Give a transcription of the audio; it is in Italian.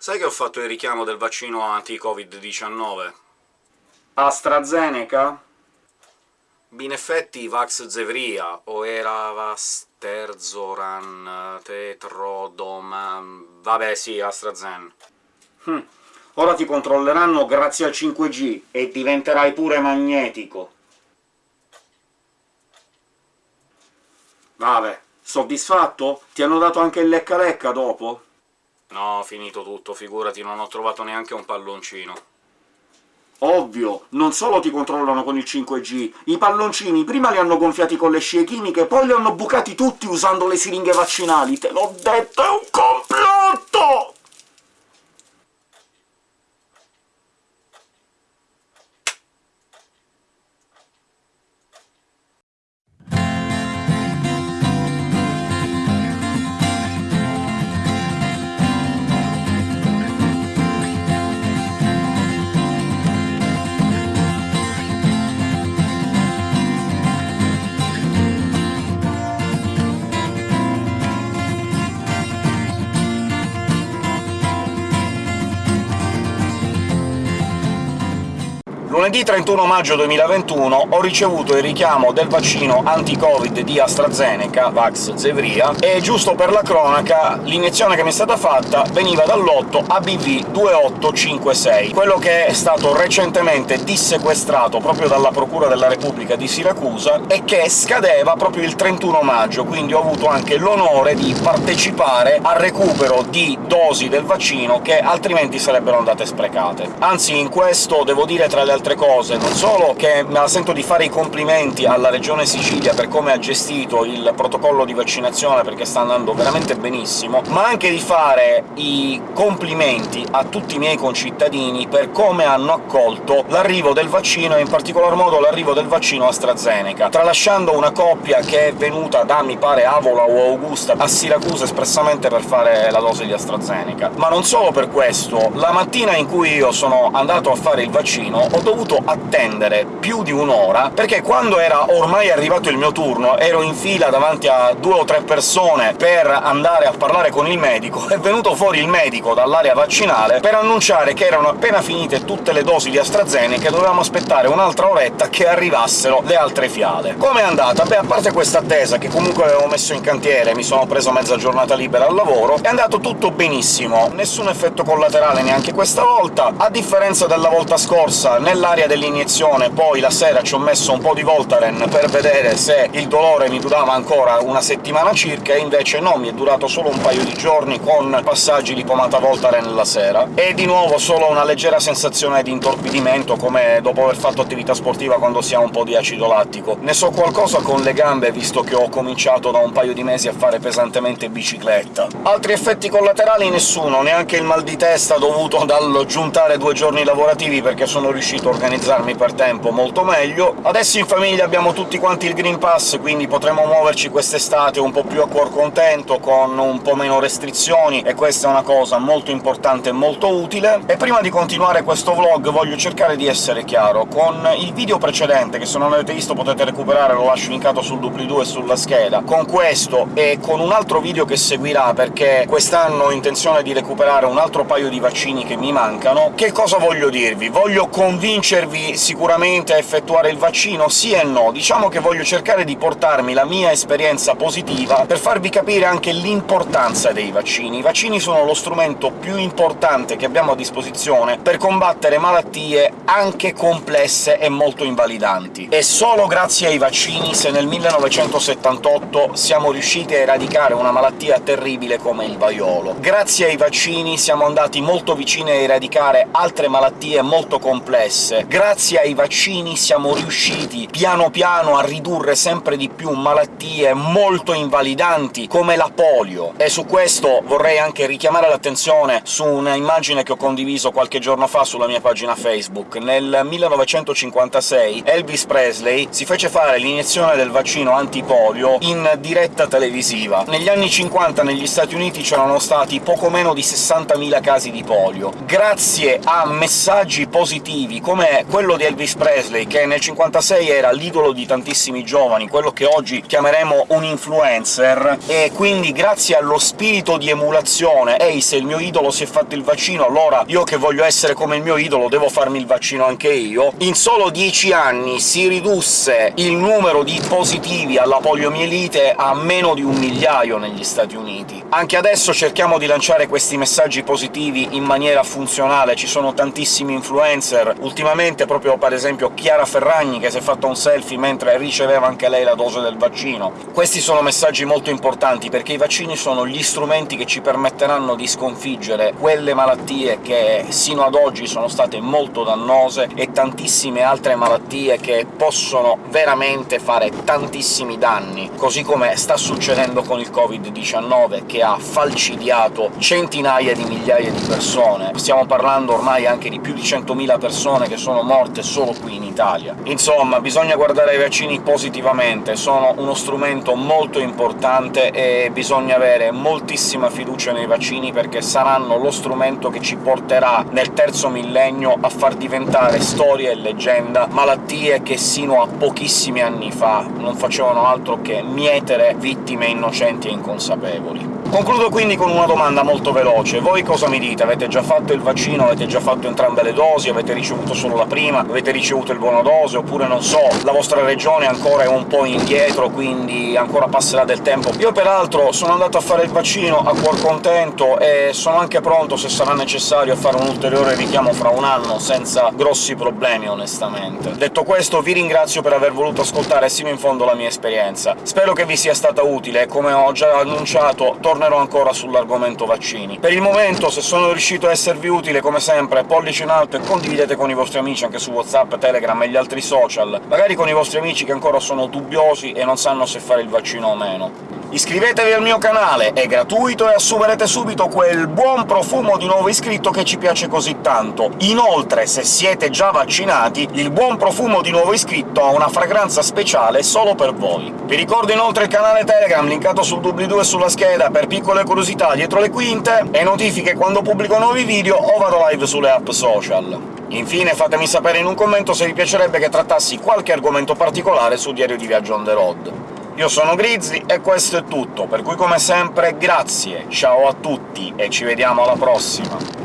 Sai che ho fatto il richiamo del vaccino anti-Covid-19? AstraZeneca? In effetti Vax-Zevria, o era Vasterzoran, Tetrodom... vabbè sì, AstraZen. Hm. Ora ti controlleranno grazie al 5G, e diventerai pure magnetico. Vabbè, soddisfatto? Ti hanno dato anche il lecca-lecca dopo? No, finito tutto, figurati, non ho trovato neanche un palloncino. Ovvio, non solo ti controllano con il 5G, i palloncini prima li hanno gonfiati con le scie chimiche, poi li hanno bucati tutti usando le siringhe vaccinali, te l'ho detto, è un Lunedì 31 maggio 2021 ho ricevuto il richiamo del vaccino anti-Covid di AstraZeneca, Vax-Zevria, e giusto per la cronaca l'iniezione che mi è stata fatta veniva dal lotto ABV2856, quello che è stato recentemente dissequestrato proprio dalla Procura della Repubblica di Siracusa e che scadeva proprio il 31 maggio, quindi ho avuto anche l'onore di partecipare al recupero di dosi del vaccino che altrimenti sarebbero andate sprecate. Anzi, in questo devo dire, tra le altre cose, non solo che me la sento di fare i complimenti alla Regione Sicilia per come ha gestito il protocollo di vaccinazione, perché sta andando veramente benissimo, ma anche di fare i complimenti a tutti i miei concittadini per come hanno accolto l'arrivo del vaccino, e in particolar modo l'arrivo del vaccino AstraZeneca, tralasciando una coppia che è venuta da, mi pare, Avola o Augusta a Siracusa espressamente per fare la dose di AstraZeneca. Ma non solo per questo, la mattina in cui io sono andato a fare il vaccino ho dovuto dovuto attendere più di un'ora, perché quando era ormai arrivato il mio turno ero in fila davanti a due o tre persone per andare a parlare con il medico, è venuto fuori il medico dall'area vaccinale per annunciare che erano appena finite tutte le dosi di AstraZeneca e dovevamo aspettare un'altra oretta che arrivassero le altre fiale. Com'è andata? Beh, a parte questa attesa, che comunque avevo messo in cantiere, mi sono preso mezza giornata libera al lavoro, è andato tutto benissimo, nessun effetto collaterale neanche questa volta, a differenza della volta scorsa, nella nell'area dell'iniezione, poi la sera ci ho messo un po' di Voltaren per vedere se il dolore mi durava ancora una settimana circa, e invece no, mi è durato solo un paio di giorni con passaggi di pomata Voltaren la sera. E di nuovo solo una leggera sensazione di intorpidimento, come dopo aver fatto attività sportiva quando si ha un po' di acido lattico. Ne so qualcosa con le gambe, visto che ho cominciato da un paio di mesi a fare pesantemente bicicletta. Altri effetti collaterali nessuno, neanche il mal di testa dovuto dal giuntare due giorni lavorativi, perché sono riuscito a organizzarmi per tempo molto meglio. Adesso in famiglia abbiamo tutti quanti il Green Pass, quindi potremo muoverci quest'estate un po' più a cuor contento, con un po' meno restrizioni, e questa è una cosa molto importante e molto utile. E prima di continuare questo vlog voglio cercare di essere chiaro. Con il video precedente, che se non l'avete visto potete recuperare, lo lascio linkato sul doobly-doo e sulla scheda, con questo e con un altro video che seguirà, perché quest'anno ho intenzione di recuperare un altro paio di vaccini che mi mancano, che cosa voglio dirvi? Voglio convincervi convincervi sicuramente a effettuare il vaccino? Sì e no. Diciamo che voglio cercare di portarmi la mia esperienza positiva per farvi capire anche l'importanza dei vaccini. I vaccini sono lo strumento più importante che abbiamo a disposizione per combattere malattie anche complesse e molto invalidanti. E solo grazie ai vaccini se nel 1978 siamo riusciti a eradicare una malattia terribile come il vaiolo. Grazie ai vaccini siamo andati molto vicini a eradicare altre malattie molto complesse, grazie ai vaccini siamo riusciti piano piano a ridurre sempre di più malattie molto invalidanti, come la polio. E su questo vorrei anche richiamare l'attenzione su una immagine che ho condiviso qualche giorno fa sulla mia pagina Facebook. Nel 1956 Elvis Presley si fece fare l'iniezione del vaccino antipolio in diretta televisiva. Negli anni 50 negli Stati Uniti c'erano stati poco meno di 60.000 casi di polio. Grazie a messaggi positivi come quello di Elvis Presley, che nel 56 era l'idolo di tantissimi giovani, quello che oggi chiameremo un influencer, e quindi grazie allo spirito di emulazione «Ehi, se il mio idolo si è fatto il vaccino, allora io che voglio essere come il mio idolo devo farmi il vaccino anche io», in solo dieci anni si ridusse il numero di positivi alla poliomielite a meno di un migliaio negli Stati Uniti. Anche adesso cerchiamo di lanciare questi messaggi positivi in maniera funzionale, ci sono tantissimi influencer, ultimamente proprio per esempio Chiara Ferragni che si è fatta un selfie mentre riceveva anche lei la dose del vaccino. Questi sono messaggi molto importanti, perché i vaccini sono gli strumenti che ci permetteranno di sconfiggere quelle malattie che sino ad oggi sono state molto dannose e tantissime altre malattie che possono veramente fare tantissimi danni, così come sta succedendo con il Covid-19, che ha falcidiato centinaia di migliaia di persone. Stiamo parlando ormai anche di più di 100.000 persone che sono morte solo qui in Italia. Insomma, bisogna guardare i vaccini positivamente, sono uno strumento molto importante e bisogna avere moltissima fiducia nei vaccini, perché saranno lo strumento che ci porterà nel terzo millennio a far diventare storia e leggenda malattie che sino a pochissimi anni fa non facevano altro che mietere vittime innocenti e inconsapevoli. Concludo quindi con una domanda molto veloce. Voi cosa mi dite? Avete già fatto il vaccino? Avete già fatto entrambe le dosi? Avete ricevuto solo la prima? Avete ricevuto il buono dose? Oppure, non so, la vostra regione ancora è un po' indietro, quindi ancora passerà del tempo? Io peraltro sono andato a fare il vaccino a cuor contento e sono anche pronto, se sarà necessario, a fare un ulteriore richiamo fra un anno, senza grossi problemi, onestamente. Detto questo, vi ringrazio per aver voluto ascoltare sino in fondo la mia esperienza. Spero che vi sia stata utile, e come ho già annunciato torno tornerò ancora sull'argomento vaccini. Per il momento, se sono riuscito a esservi utile, come sempre, pollice in alto e condividete con i vostri amici anche su WhatsApp, Telegram e gli altri social, magari con i vostri amici che ancora sono dubbiosi e non sanno se fare il vaccino o meno. Iscrivetevi al mio canale, è gratuito e assumerete subito quel buon profumo di nuovo iscritto che ci piace così tanto. Inoltre, se siete già vaccinati, il buon profumo di nuovo iscritto ha una fragranza speciale solo per voi. Vi ricordo inoltre il canale Telegram, linkato sul doobly-doo e sulla scheda, per piccole curiosità dietro le quinte, e notifiche quando pubblico nuovi video o vado live sulle app social. Infine fatemi sapere in un commento se vi piacerebbe che trattassi qualche argomento particolare su Diario di Viaggio on the road. Io sono Grizzly e questo è tutto, per cui come sempre grazie, ciao a tutti e ci vediamo alla prossima!